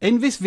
elvis